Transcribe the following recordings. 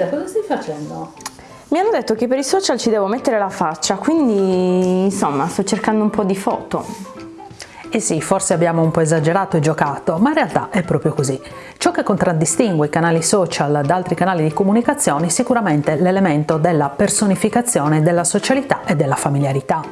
Elisa, cosa stai facendo? Mi hanno detto che per i social ci devo mettere la faccia, quindi insomma sto cercando un po' di foto. Eh sì, forse abbiamo un po' esagerato e giocato, ma in realtà è proprio così. Ciò che contraddistingue i canali social da altri canali di comunicazione è sicuramente l'elemento della personificazione della socialità e della familiarità.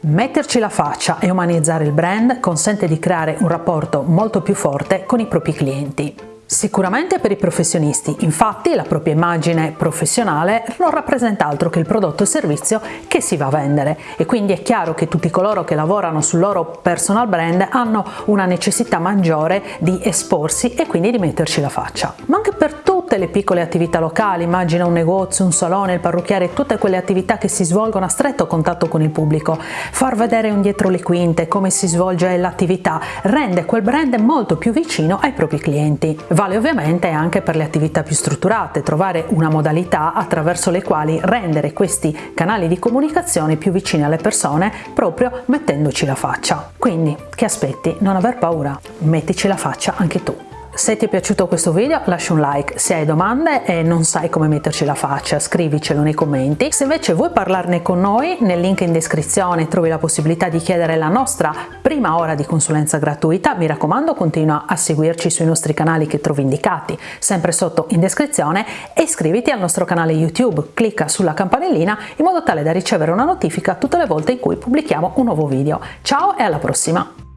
Metterci la faccia e umanizzare il brand consente di creare un rapporto molto più forte con i propri clienti. Sicuramente per i professionisti, infatti la propria immagine professionale non rappresenta altro che il prodotto o servizio che si va a vendere e quindi è chiaro che tutti coloro che lavorano sul loro personal brand hanno una necessità maggiore di esporsi e quindi di metterci la faccia. Ma anche per tutte le piccole attività locali, immagina un negozio, un salone, il parrucchiere, tutte quelle attività che si svolgono a stretto contatto con il pubblico, far vedere un dietro le quinte come si svolge l'attività rende quel brand molto più vicino ai propri clienti. Vale ovviamente anche per le attività più strutturate, trovare una modalità attraverso le quali rendere questi canali di comunicazione più vicini alle persone proprio mettendoci la faccia. Quindi, che aspetti? Non aver paura, mettici la faccia anche tu. Se ti è piaciuto questo video lascia un like, se hai domande e non sai come metterci la faccia scrivicelo nei commenti. Se invece vuoi parlarne con noi nel link in descrizione trovi la possibilità di chiedere la nostra prima ora di consulenza gratuita, mi raccomando continua a seguirci sui nostri canali che trovi indicati sempre sotto in descrizione e iscriviti al nostro canale YouTube, clicca sulla campanellina in modo tale da ricevere una notifica tutte le volte in cui pubblichiamo un nuovo video. Ciao e alla prossima!